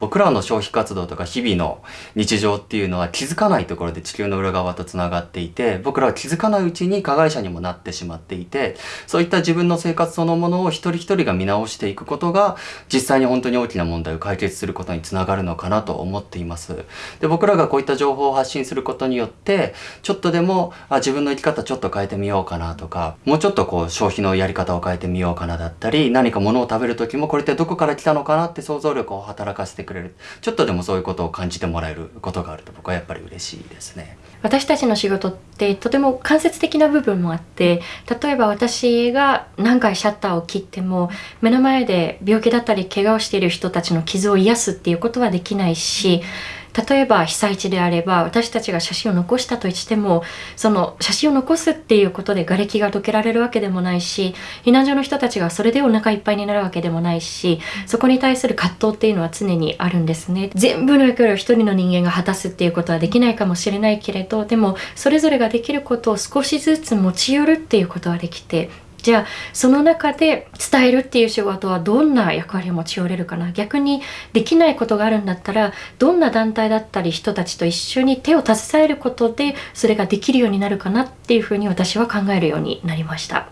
僕らの消費活動とか日々の日常っていうのは気づかないところで地球の裏側とつながっていて僕らは気づかないうちに加害者にもなってしまっていてそういった自分の生活そのものを一人一人が見直していくことが実際に本当に大きな問題を解決することにつながるのかなと思っています。で僕らがこういった情報を発信することによってちょっとでもあ自分の生き方ちょっと変えてみようかなとかもうちょっとこう消費のやり方を変えてみようかなだったり何か物を食べる時もこれってどこから来たのかなって想像力を働かせてくれる。ちょっとでもそういうことを感じてもらえることがあると僕はやっぱり嬉しいですね。私たちの仕事ってとても間接的な部分もあって例えば私が何回シャッターを切っても目の前で病気だったり怪我をしている人たちの傷を癒すっていうことはできないし例えば被災地であれば私たちが写真を残したとしてもその写真を残すっていうことで瓦礫がどけられるわけでもないし避難所の人たちがそれでお腹いっぱいになるわけでもないしそこに対する葛藤っていうのは常にあるんですね。全部の役割を一人の人間が果たすっていうことはできないかもしれないけれどでもそれぞれができることを少しずつ持ち寄るっていうことはできてじゃあその中で伝えるっていう仕事はどんな役割を持ち寄れるかな？逆にできないことがあるんだったらどんな団体だったり人たちと一緒に手を携えることでそれができるようになるかなっていうふうに私は考えるようになりました。